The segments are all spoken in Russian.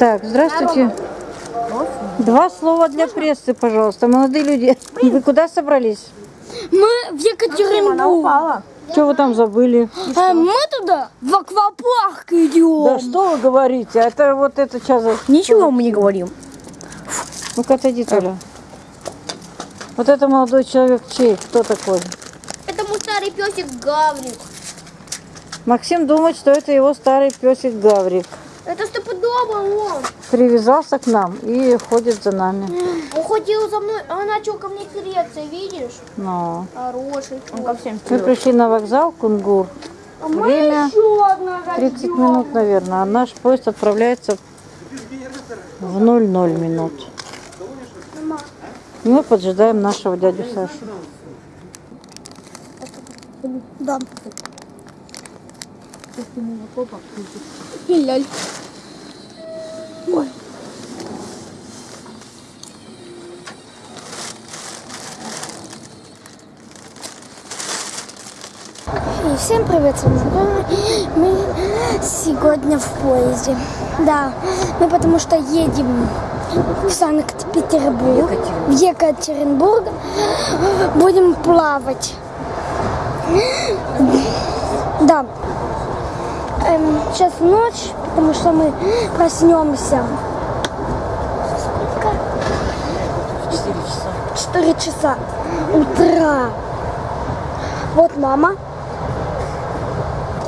Так, здравствуйте. Два слова для прессы, пожалуйста. Молодые люди, вы куда собрались? Мы в Екатеринбург. Что вы там забыли? А мы туда в аквапарк идем. Да что вы говорите? Это вот это сейчас... Ничего мы не говорим. Ну-ка отойди, Толя. Вот это молодой человек чей? Кто такой? Это мой старый песик Гаврик. Максим думает, что это его старый песик Гаврик. Это стопудово он. Привязался к нам и ходит за нами. Он ходил за мной, он начал ко мне тереться, видишь? Но Хороший. Он ко всем мы пришли на вокзал Кунгур. А мы Время еще одна 30 рождём. минут, наверное. А наш поезд отправляется в 00 минут. И мы поджидаем нашего дядю Сашу. Да. Ляль. И всем привет. Мы сегодня в поезде. Да, мы потому что едем в Санкт-Петербург, в Екатеринбург. Будем плавать. Да. Эм, сейчас ночь, потому что мы проснемся. Сколько? 4 часа утра. Вот мама.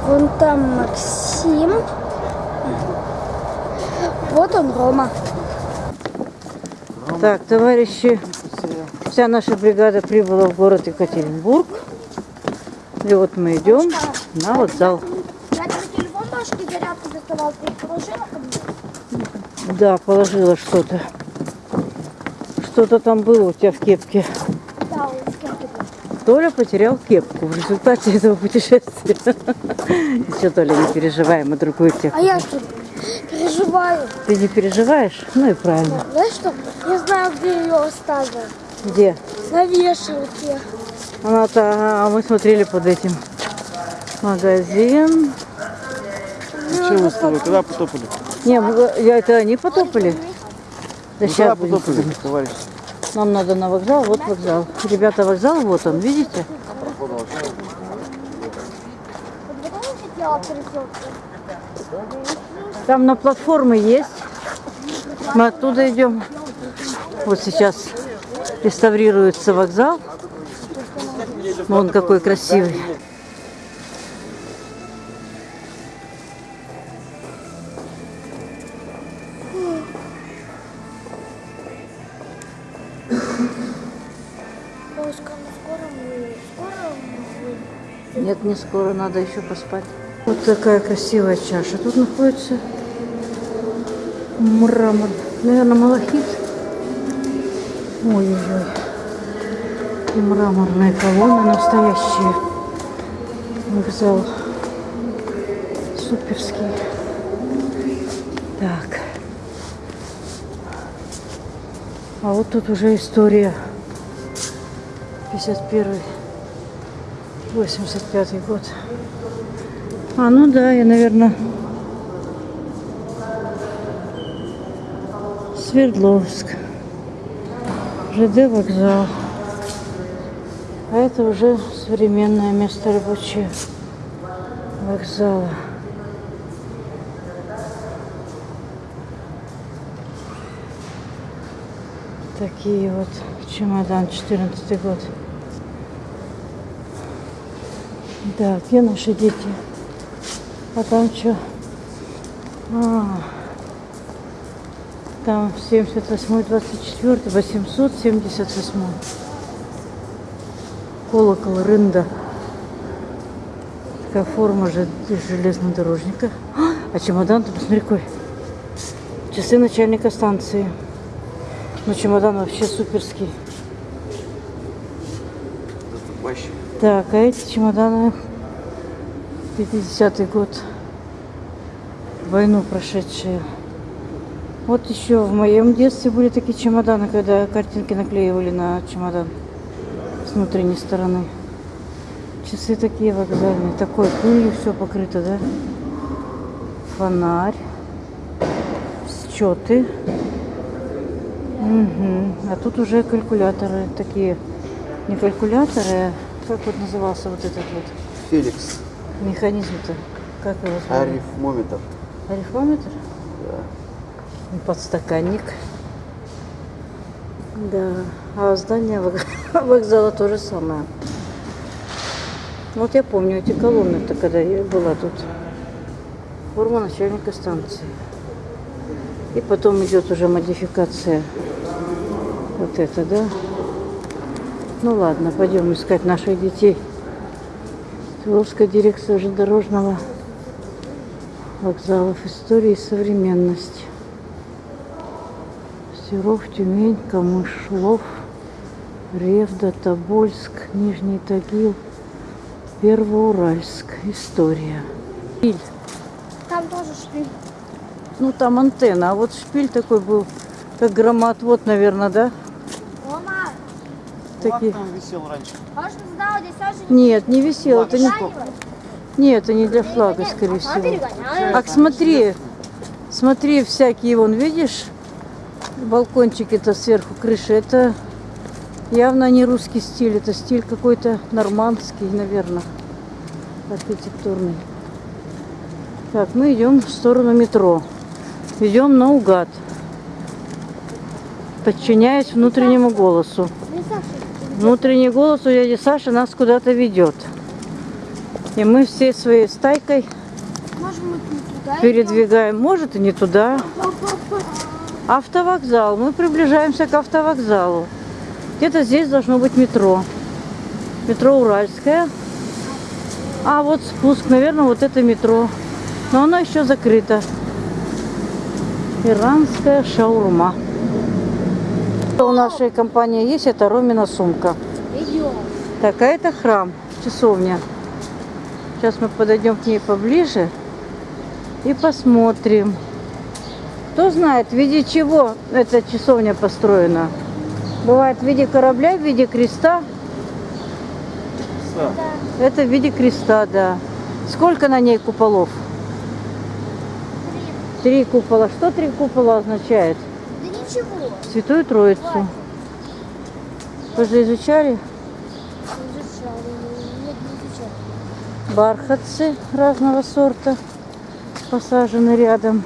Вон там Максим. Вот он, Рома. Так, товарищи, вся наша бригада прибыла в город Екатеринбург. И вот мы идем на вокзал. Я тебе телефон башки зарядку доставал, ты их положила ко мне? Да, положила что-то. Что-то там было у тебя в кепке. Да, кем-то был. Толя потерял кепку в результате этого путешествия. Ничего, Толя, не переживай, мы другую кепку. А я что, переживаю. Ты не переживаешь? Ну и правильно. Знаешь что? Я знаю, где ее оставил. Где? На вешалке. Она-то, ага, а мы смотрели под этим. Магазин. Че вы с тобой? Куда потопали? Не, я это они потопали. Да сейчас потопали, товарищ? Нам надо на вокзал, вот вокзал. Ребята, вокзал, вот он, видите? Там на платформы есть. Мы оттуда идем. Вот сейчас реставрируется вокзал. Вон какой красивый. Мы... Нет, не скоро, надо еще поспать. Вот такая красивая чаша. Тут находится мрамор. Наверное, малахит. Ой-ой-ой. И мраморные колонны настоящие. Вокзал суперский. Так. А вот тут уже история. 51 85 год. А, ну да, я, наверное, Свердловск. ЖД вокзал. А это уже современное место рабочее вокзала. Такие вот чемодан, 14 год. Да, где наши дети? А там что? А, там 78 24 878 Колокол Рында. Такая форма же железнодорожника. А, а чемодан, ты посмотри какой. Часы начальника станции. Ну, чемодан вообще суперский. Так, а эти чемоданы 50-й год. Войну прошедшие. Вот еще в моем детстве были такие чемоданы, когда картинки наклеивали на чемодан с внутренней стороны. Часы такие вокзальные. Такой пылью все покрыто, да? Фонарь. Счеты. Мгм. А тут уже калькуляторы такие. Не калькуляторы, а как вот назывался вот этот вот Феликс. Механизм-то? Как его звали? Арифмометр. Арифмометр? И Подстаканник. Да. А здание вок- вокзала то же самое. Вот я помню эти колонны-то, когда я была тут. Форма начальника станции. И потом идет уже модификация. Вот это, да? Ну ладно, пойдем искать наших детей. Свердловская дирекция железнодорожного вокзалов истории и современности. Серов, Тюмень, Камышлов, Ревда, Тобольск, Нижний Тагил, Первоуральск. История. Шпиль. Там тоже шпиль. Ну, там антенна, а вот шпиль такой был, как громоотвод, наверное, да? Такие. там висел раньше. можно знал, здесь Саша Нет, не висело. Это не... Нет, это не для флага, скорее Она всего. Ах, смотри, смотри, всякие, вон, видишь, балкончики-то сверху крыши, это явно не русский стиль, это стиль какой-то нормандский, наверное, архитектурный. Так, мы идем в сторону метро. Идем наугад, подчиняясь внутреннему голосу. Внутренний голос у дяди Саши нас куда-то ведет. И мы всей своей стайкой Может, туда передвигаем, может и не туда. Автовокзал. Мы приближаемся к автовокзалу. Где-то здесь должно быть метро. Метро Уральское. А вот спуск, наверное, вот это метро. Но оно еще закрыто. Иранская шаурма. У нашей компании есть, это Ромина сумка. Идем. Так, а это храм, часовня. Сейчас мы подойдем к ней поближе и посмотрим. Кто знает, в виде чего эта часовня построена? Бывает в виде корабля, в виде креста. Это в виде креста, да. Сколько на ней куполов? Три купола. Что три купола означает? Ничего. Святую Троицу. Вы же изучали? Изучали. Нет, не изучали. Бархатцы разного сорта посажены рядом.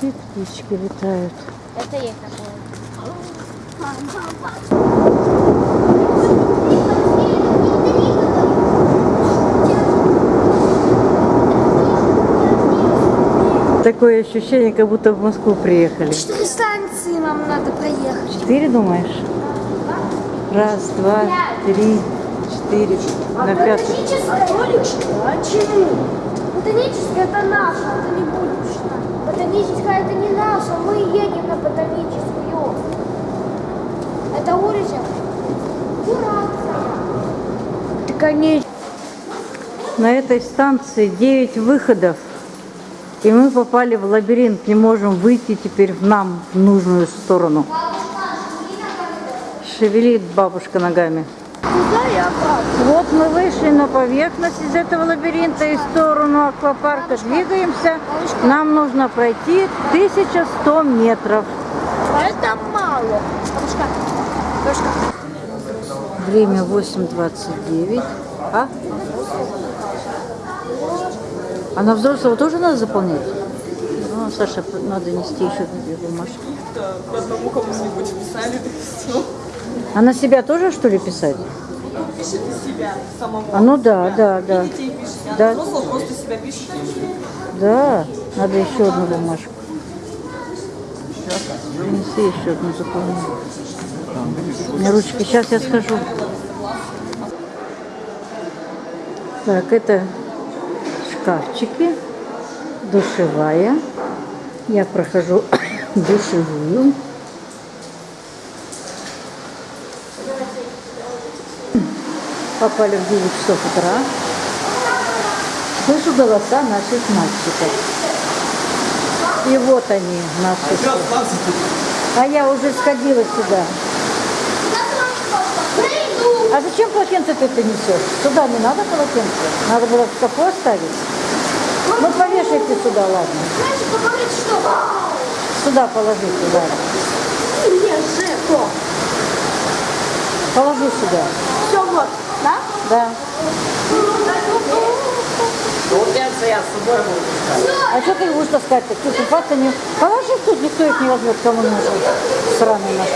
И птички летают. Это есть такое. Такое ощущение, как будто в Москву приехали. Четыре станции нам надо проехать. Четыре, думаешь? Раз, два, три, четыре. На пятый. Ботаническая? Почему? Ботаническая это наша, это не будущее. Ботаническая это не наша, мы едем на ботаническую. Это улица. Уральская. Конечно. На этой станции 9 выходов. И мы попали в лабиринт. Не можем выйти теперь в нам в нужную сторону. Шевелит бабушка ногами. Вот мы вышли на поверхность из этого лабиринта и в сторону аквапарка двигаемся. Нам нужно пройти 1100 метров. Это мало. Время 8.29. А? А на взрослого тоже надо заполнять? Ну, Саша, надо нести еще две бумажки. по одному кому-нибудь писали, так все. А на себя тоже, что ли, писать? Пишите себя самого. А ну да, да, да. Детей пишите, а Да. взрослого просто себя пишите. Да, надо еще одну бумажку. Принеси еще одну заполню. У меня ручки. Сейчас я схожу. Так, это шкафчики, душевая. Я прохожу душевую. Попали в 9 часов утра. Слышу голоса наших мальчиков. И вот они, наши. А я уже сходила сюда. А зачем полотенце ты несешь? Сюда не надо полотенце? Надо было в шкафу оставить? Ну повешайте сюда, ладно. Знаете, говорит, что Сюда положи, сюда. Положи сюда. Все вот, да? Да. Получается, я с собой буду. А что ты будешь таскать-то? Что, купаться не... Положи тут, никто их не возьмет, кому нужно. Сраные наши.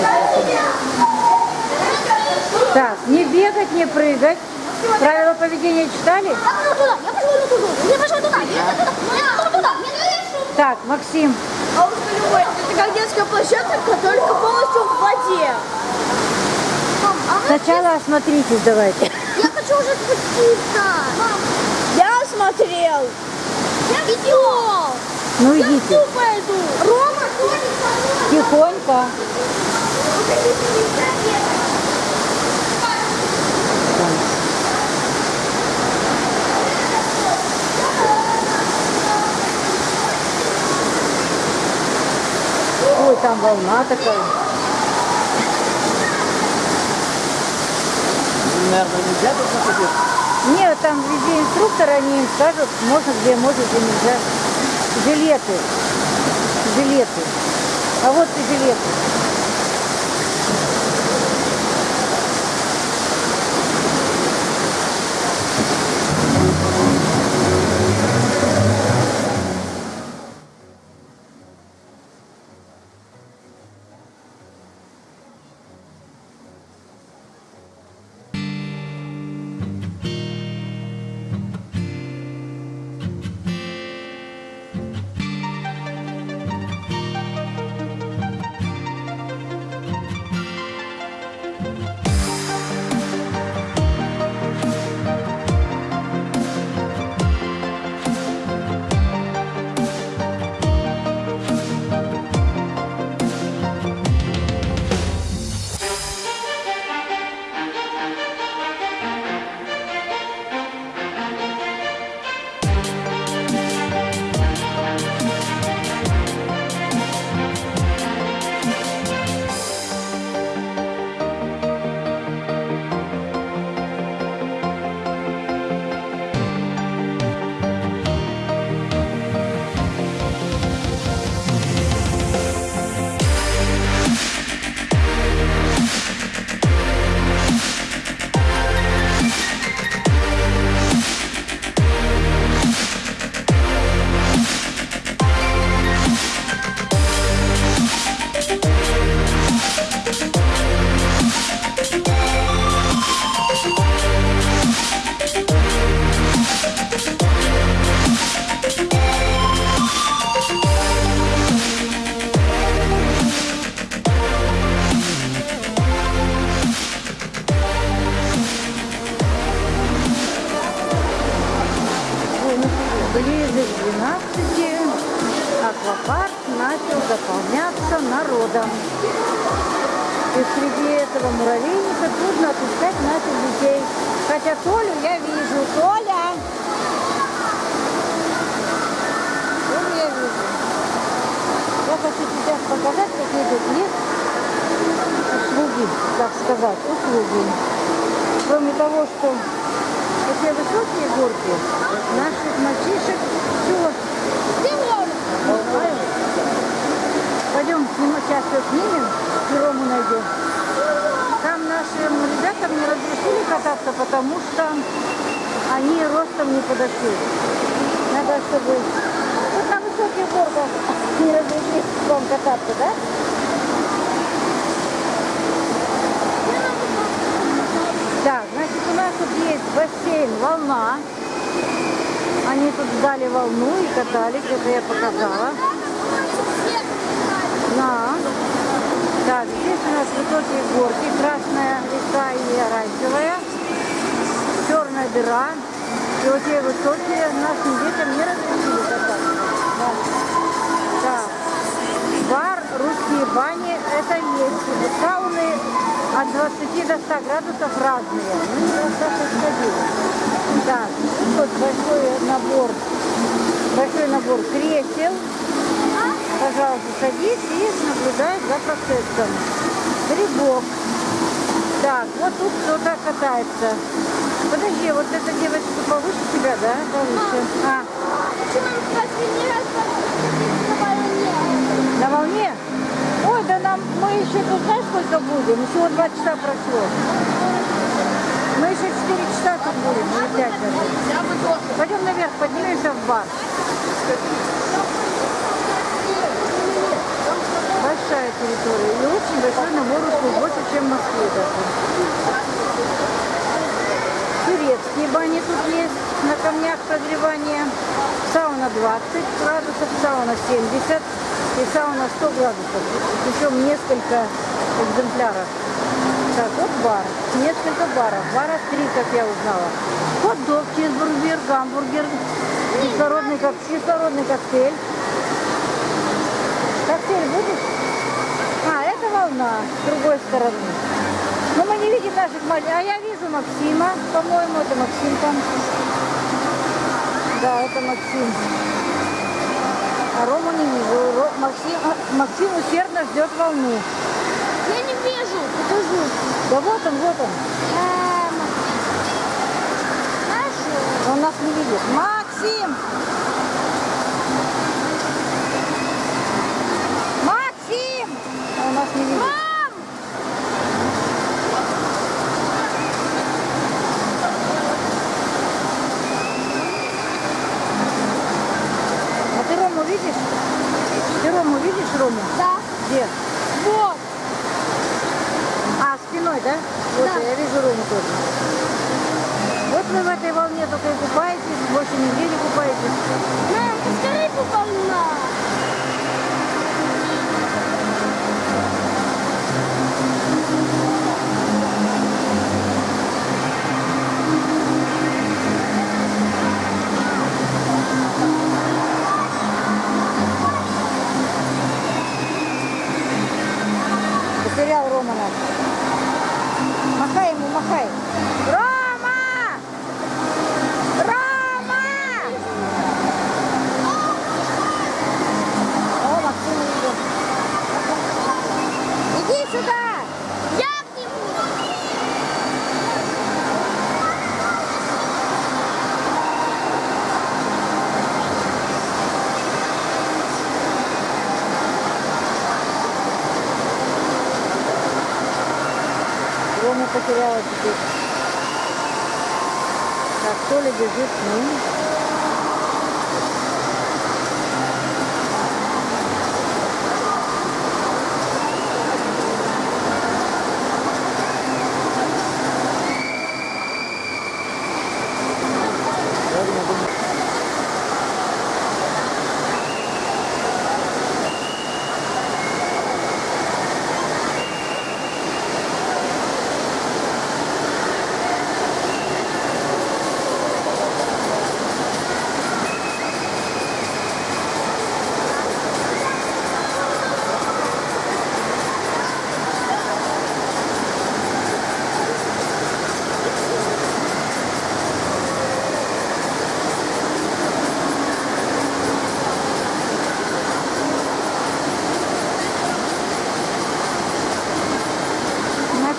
Так, не бегать, не прыгать. Правила поведения читали? Я туда, я пошел туда, я пошел туда, я туда, я пошел туда. Так, Максим, Бабушка Любовь, это как детская площадка, только полностью в воде. Мам, а сначала осмотритесь давайте. Я хочу уже спуститься. Мам, я смотрел. Я видел. Ну Я идите. в пойду. Рома, Тоник, Тихонько. Ой, там волна такая. Наверное, нельзя тут находиться? Нет, там везде инструкторы, они им скажут, можно где, можно где нельзя. Жилеты. Жилеты. А вот и жилеты. К 12 аквапарк начал заполняться народом. И среди этого муравейника трудно отыскать наших детей. Хотя Толю я вижу. Толя! Толю я вижу. Я хочу сейчас показать, какие тут есть услуги, так сказать, услуги. Кроме того, что эти высокие горки наших мальчишек все Пойдем снимать, сейчас все снимем, и Рому найдем. Там нашим ребятам не разрешили кататься, потому что они ростом не подошли. Надо, чтобы... Вот на высоких горках не разрешили вам кататься, да? Так, значит, у нас тут есть бассейн «Волна». Они тут ждали волну и катались, это я показала. На. Так, здесь у нас высокие горки, красная река и оранжевая, черная дыра. И вот те высокие нашим детям не разрешили кататься. Да. Бар, русские бани, это есть. Сауны от 20 до 100 градусов разные. Ну. Так, тут большой набор, большой набор кресел. Пожалуйста, садись и наблюдай за процессом. Грибок. Так, вот тут кто-то катается. Подожди, вот эта девочка повыше тебя, да? Повыше. А, Почему мы в последний раз на волне? на волне? сколько будем? Всего два часа прошло. Еще 4 часа тут будем, или 5 даже. Пойдем наверх, поднимемся в бар. Большая территория и очень большой набор услуг, больше, чем в Москве даже. Турецкие бани тут есть, на камнях прогревания. Сауна 20 градусов, сауна 70 и сауна 100 градусов. Причем несколько экземпляров. Так, вот бар. Несколько баров. Бара три, как я узнала. Хот-дог, чизбургер, гамбургер, кислородный, кок... кислородный коктейль. Коктейль будешь? А, это волна с другой стороны. Но мы не видим наших маленьких. А я вижу Максима, по-моему, это Максим там. Да, это Максим. А Рому не вижу. Максим, а, Максим усердно ждет волну. Вижу. Покажу. Да вот он, вот он. Эм, Знаешь, Он нас не видит. Максим! Максим! Он нас не видит. Потеряла теперь. Так, Толя бежит к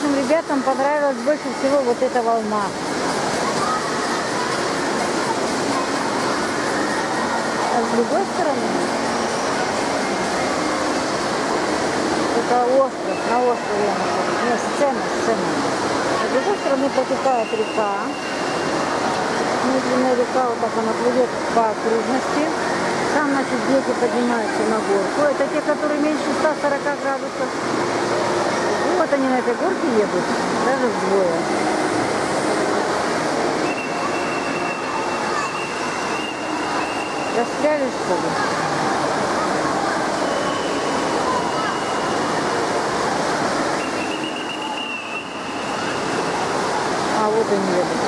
Нашим ребятам понравилась больше всего вот эта волна. А с другой стороны, это остров, на острове я нахожусь. Нет, сцена, сцена. А с другой стороны протекает река. Медленная река, вот так она плывет по окружности. Там, значит, дети поднимаются на горку. Это те, которые меньше 140 градусов. Вот они на этой горке едут, даже вдвое. Застряли, что ли? А вот они едут.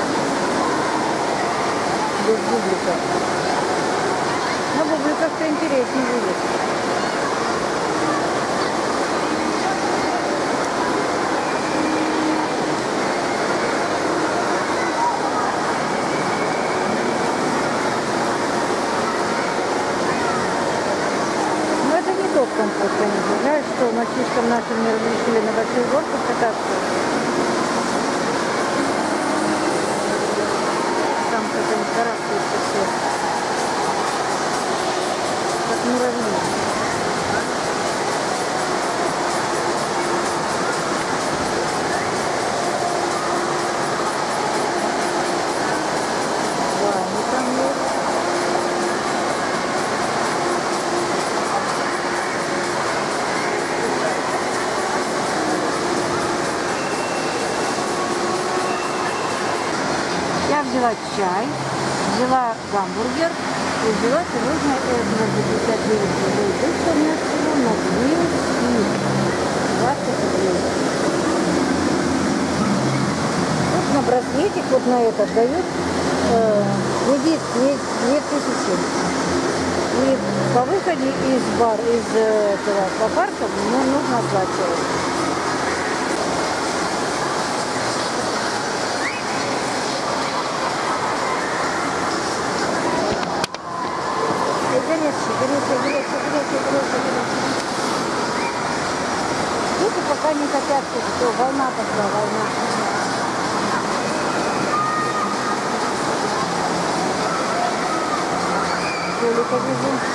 Без бубликов. На бубликах-то интереснее будет. Ну это не тот компот, конечно. Жаль, что мальчишкам нашим не разрешили на больших горках кататься. Там как они карабкаются все. Как муравьи. Взяла чай, взяла гамбургер и взяла сегодня это за 59 рублей. То есть у меня всего на 220 рублей. Вот на браслетик, вот на этот дают э, кредит 2000. И по выходе из бар, из э, этого аквапарка мне нужно оплачивать. Хотят, что волна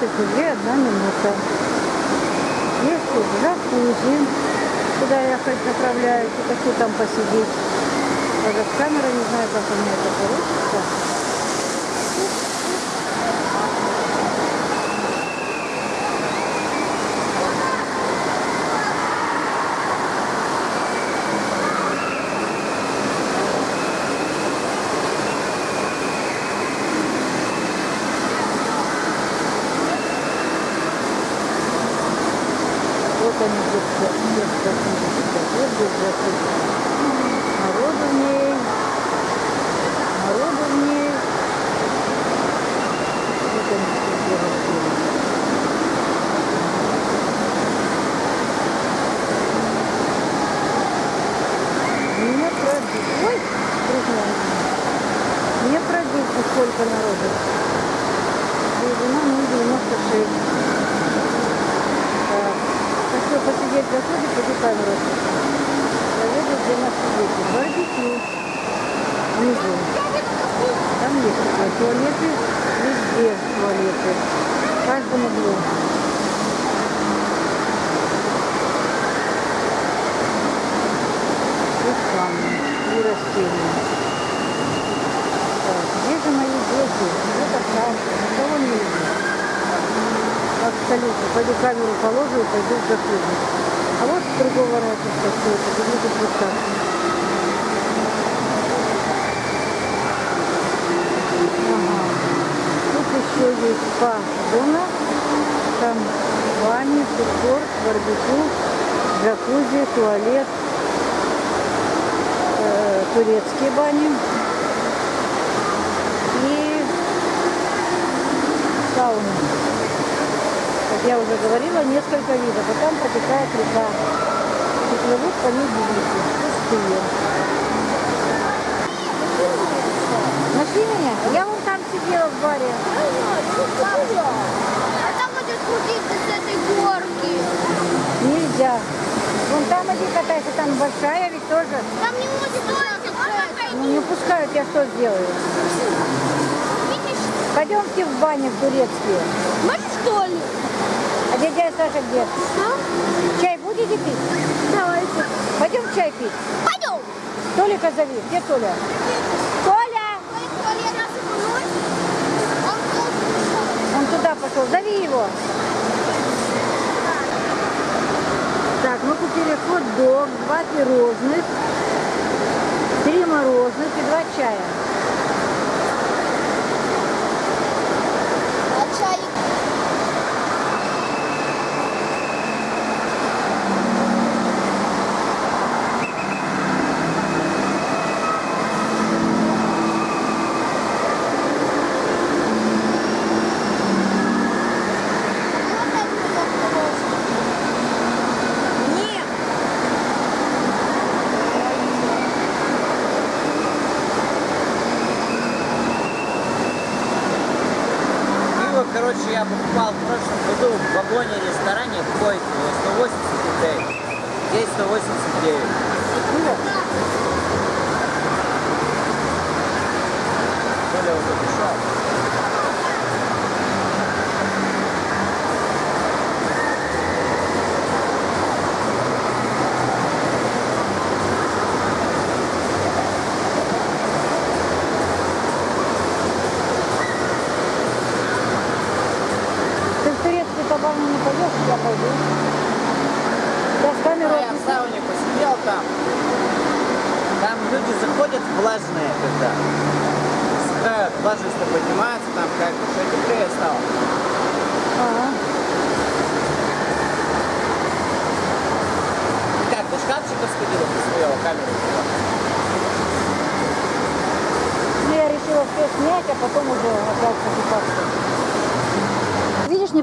22 одна минута. Если в джакузи, куда я хоть направляюсь, хочу там посидеть. Даже камера не знаю, как у меня это получится. Барбекю, джакузи, туалет, э, турецкие бани и сауна. Как я уже говорила, несколько видов. А там протекает река. И плывут по ней бублики. Пустые. Нашли меня? Я вон там сидела в баре. Спуститься с этой горки. Нельзя. Вон там иди катайся, там большая ведь тоже. Там не может Ну не пускают, я что сделаю? Видишь? Пойдемте в бане в турецкие. Можешь что ли? А дядя Саша где? А? Чай будете пить? Давайте. Пойдем чай пить. Пойдем. Толика зови. Где Толя? Толя! Он туда пошел. Зови его. Так, мы купили хот-дог, два пирожных, три мороженых и два чая. А чай? вагоне, ресторане койки 180 рублей. Здесь 189. Коля уже пришел. Ты в кабан не пойдешь, я пойду. Я с камерой Я в сауне посидел там. Там люди заходят влажные, когда сыграют, влажность поднимается, там как бы все теплее стало. Ага. Как, до шкафчика сходила, посмотрела камеру. Ну, я решила все снять, а потом уже опять покупаться. Видишь, не...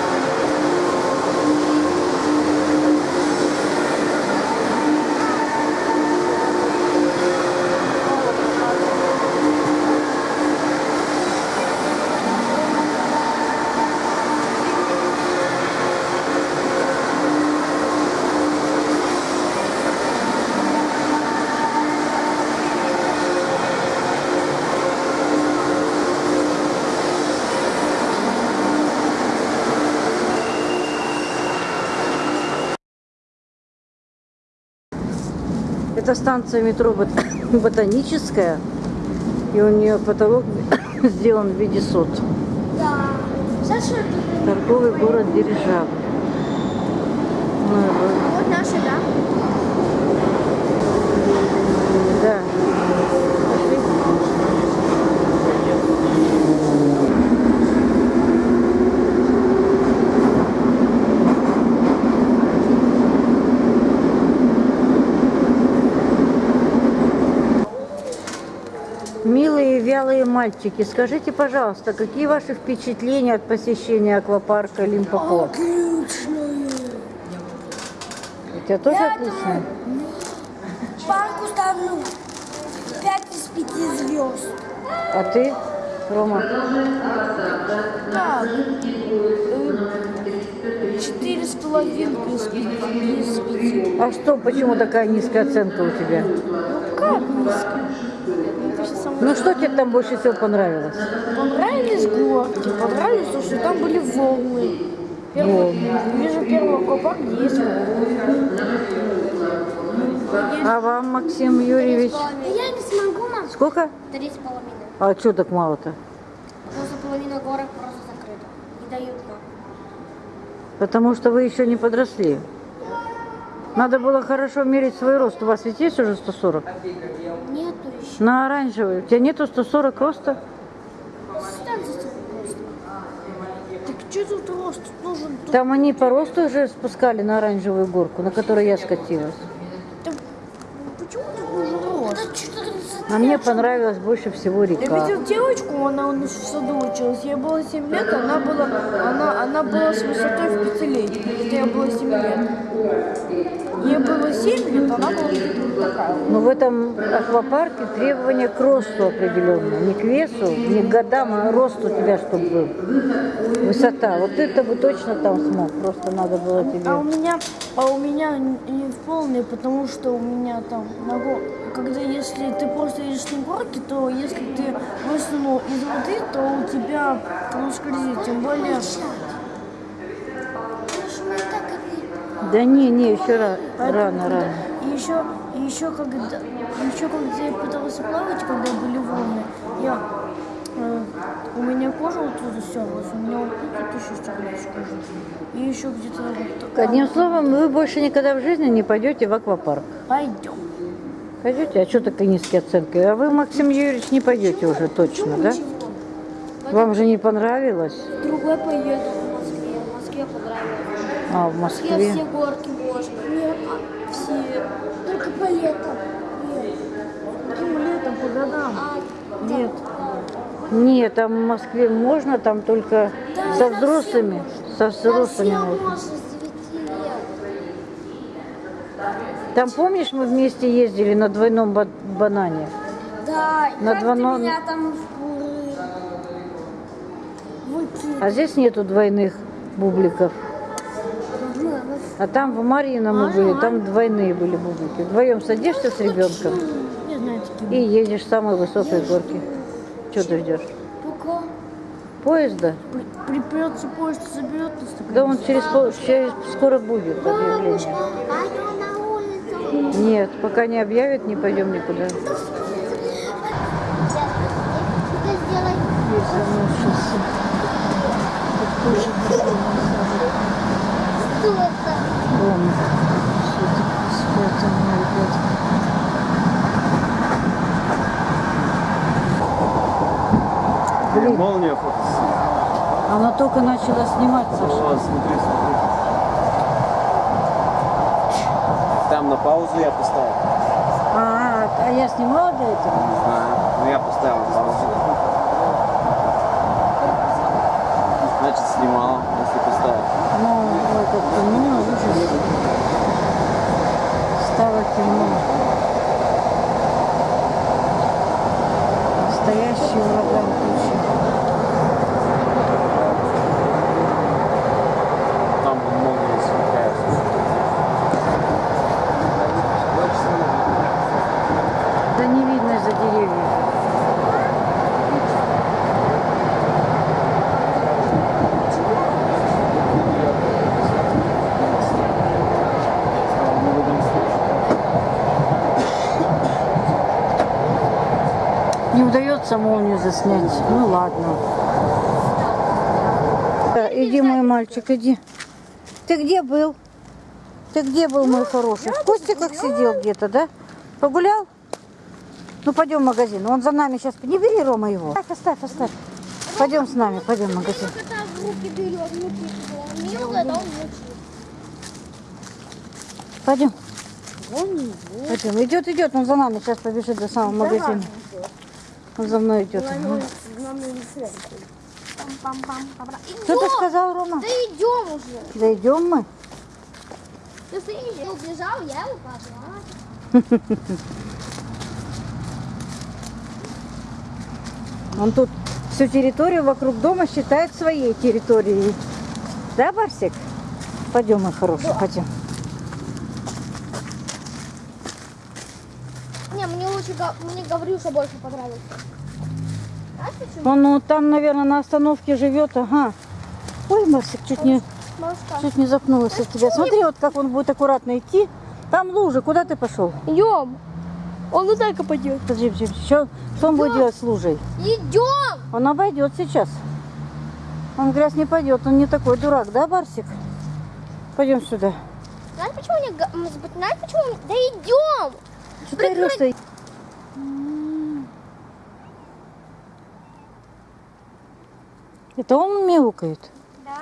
Это станция метро Бот- Ботаническая. И у нее потолок сделан в виде сот. Да. Торговый город Дирижабль. Ну, вот наши, да? Да. Пошли. Милые и вялые мальчики, скажите, пожалуйста, какие ваши впечатления от посещения аквапарка Лимпопо? Отличные. У тебя тоже Я отлично? Парку ставлю 5 из 5 звезд. А ты, Рома? Так. Четыре с половинкой из пяти. А что, почему такая низкая оценка у тебя? Ну как низко? Ну, что тебе там больше всего понравилось? Понравились горки, понравилось то, что там были волны. Первый, вижу первый аквапарк, где есть волны. А вам, Максим Юрьевич, Я не смогу, мам. сколько? Три с половиной. А что так мало-то? Что половина горок просто закрыта. Не дают нам. Потому что вы еще не подросли. Надо было хорошо мерить свой рост. У вас ведь есть уже 140? Нету еще. На оранжевый. У тебя нету 140 роста? Так что тут рост нужен? Тут- Там они по росту уже спускали на оранжевую горку, на которой я скатилась. там- Почему тут нужен рост? А мне понравилась больше всего Я река. видел девочку, она у нас в саду училась. Ей было 7 лет, она была, она, она была с высотой в пятилетие. Это ей было 7 лет. Ей было 7 лет, она была такая. Но в этом аквапарке требования к росту определенные. Не к весу, не к годам, а рост у тебя, чтобы был. Высота. Вот это бы точно там смог. Просто надо было тебе... А у меня, а у меня не в полный, потому что у меня там гор- когда если ты просто едешь на горке, то если ты высунул из воды, то у тебя он скользит. Тем более, Потому мы так и Да не, не, еще рано, когда- рано. И еще, и еще когда, еще когда я пыталась плавать, когда были волны, я, э, у меня кожа вот тут стерлась, у меня вот тут еще стерлась кожа. И еще где-то вот Одним словом, вы больше никогда в жизни не пойдете в аквапарк. Пойдем. Пойдете? А что такая низкая оценка? А вы, Максим Юрьевич, не пойдете уже точно, да? Вам же не понравилось? Другой поеду А, в Москве Москве? все горки можно. Нет, а все. Только по летам. Нет. Каким летом, по годам? А, Нет. Нет, там в Москве можно, там только Там со взрослыми. Со взрослыми можно. можно с 9 лет. Там, помнишь, мы вместе ездили на двойном ба- банане? Да, На но- меня там в выкинул. А здесь нету двойных бубликов. А там в Марьино мы были, там двойные были бублики. Вдвоем садишься с ребенком и едешь с самой высокой горки. Что ты ждешь? Пока Поезда? при- припрется поезд, заберет нас. Да он через, пол- через скоро будет объявление. Улицу. Нет, пока не объявят, не пойдем никуда. Сейчас. Что это? Дома. Что-то спят у меня ребята. Блин, Молния фото. она только начала снимать, Саша. О, смотри, смотри. Там на паузу я поставил. А, а я снимала для этого? Ага, ну я поставил паузу. Значит, снимал, если поставил. Ну, это темно, ужас. Стало темно. Настоящий ураган тучи. Там вон молния сверкает. Да не видно из-за деревьев. Не удается молнию заснять. Ну ладно. Да, иди, мой мальчик, иди. Ты где был? Ты где был, мой хороший? В кустиках сидел где-то, да? Погулял? Ну, пойдем в магазин. Он за нами сейчас... Не бери, Рома, его. Оставь, оставь, оставь. Пойдем с нами, пойдем в магазин. Пойдем. Пойдем. Идет, идет. Он за нами сейчас побежит до самого магазина. Он за мной идет. Что ты сказал, Рома? Да идем уже. Да идем мы. Ты стоишь, я убежал, я его пошла. Он тут всю территорию вокруг дома считает своей территорией. Да, Барсик? Пойдем, мой хороший, пойдем. Не, мне Гаврюша больше понравился. Знаешь почему? Он ну, там, наверное, на остановке живет. Ага. Ой, Барсик, чуть не, Малышка. чуть не запнулась от тебя. Смотри, вот как он будет аккуратно идти. Там лужа. Куда ты пошел? Идем. Он вот так пойдет. Подожди, подожди. Что, что он будет делать с лужей? Идем. Он обойдет сейчас. Он в грязь не пойдет. Он не такой дурак, да, Барсик? Пойдем сюда. Знаешь, почему мне... Знаешь, почему... Да идем. Что ты орешь-то? Это он мяукает. Да.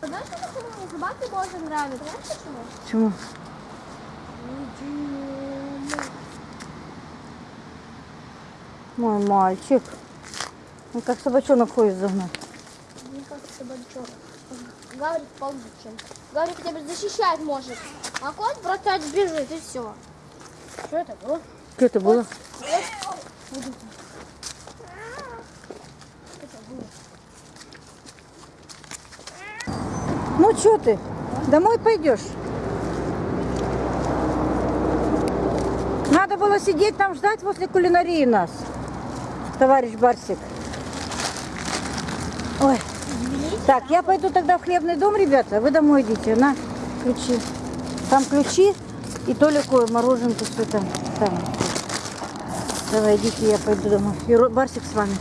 Знаешь, почему мне собаки больше нравятся? Знаешь, почему? Почему? Мой мальчик. Он как собачонок ходит за мной. Мне кажется, собачок. Гаврик получше, хотя бы защищать может. А кот просто отбежит и все. Что это было? Что это было? Ну что ты? Домой пойдешь? Надо было сидеть там ждать возле кулинарии нас, товарищ Барсик. Ой. Так, я пойду тогда в хлебный дом, ребята. Вы домой идите. На, ключи. Там ключи и Толику мороженку все там. Давай, идите, я пойду домой. Барсик с вами.